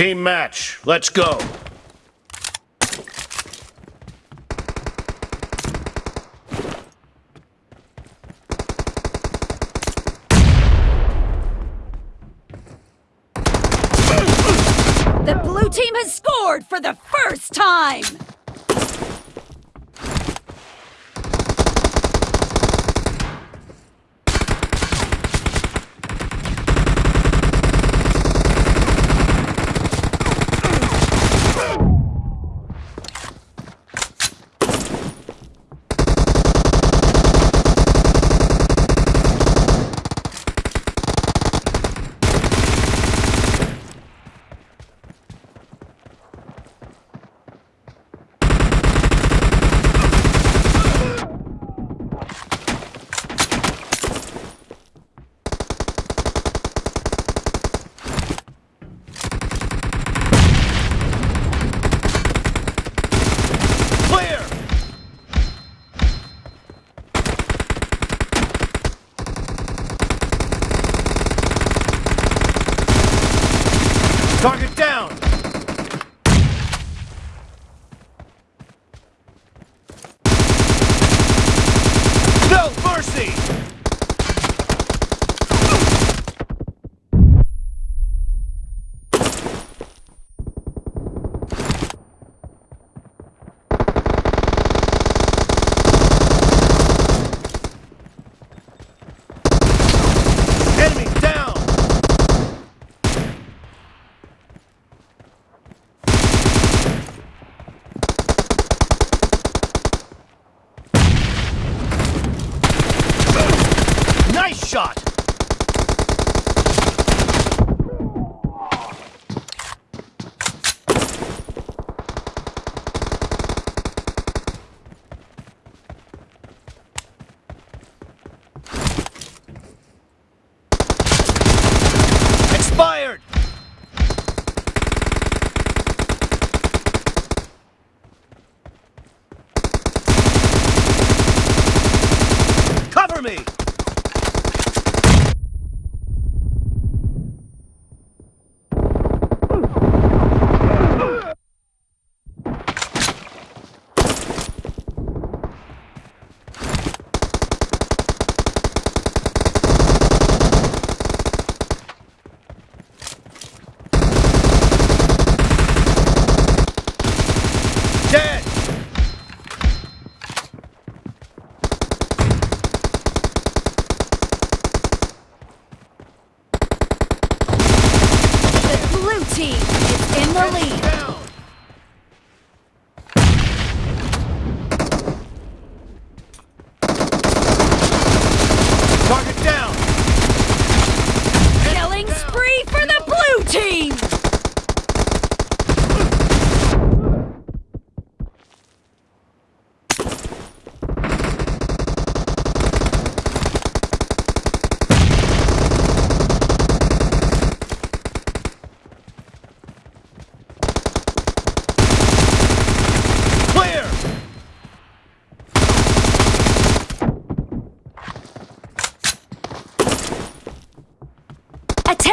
Team match, let's go. The blue team has scored for the first time! Target shot! Expired! Cover me! Dead! The blue team is in the lead. Down! Target down! Killing spree for the blue team! Clear!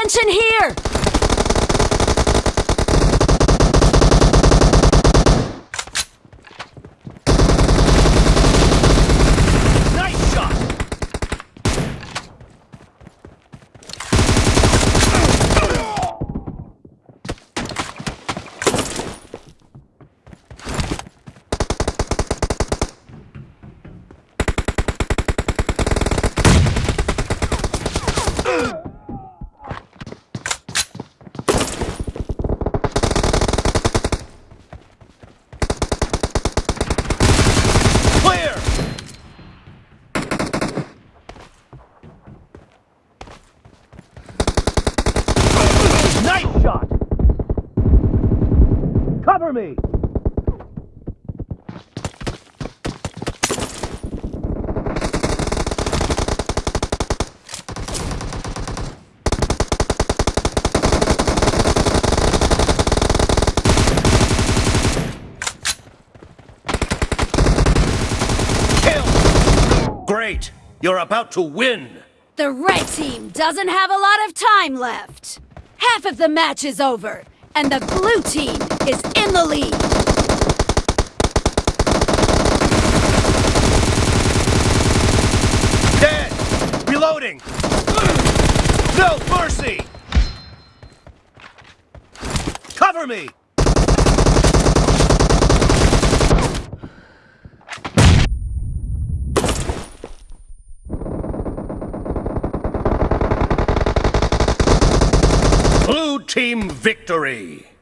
Attention here! Nice shot! Clear! Nice shot! Cover me! Kill! Great! You're about to win! The red team doesn't have a lot of time left. Half of the match is over, And the blue team is in the lead. Dead! Reloading! No mercy! Cover me! Blue team victory!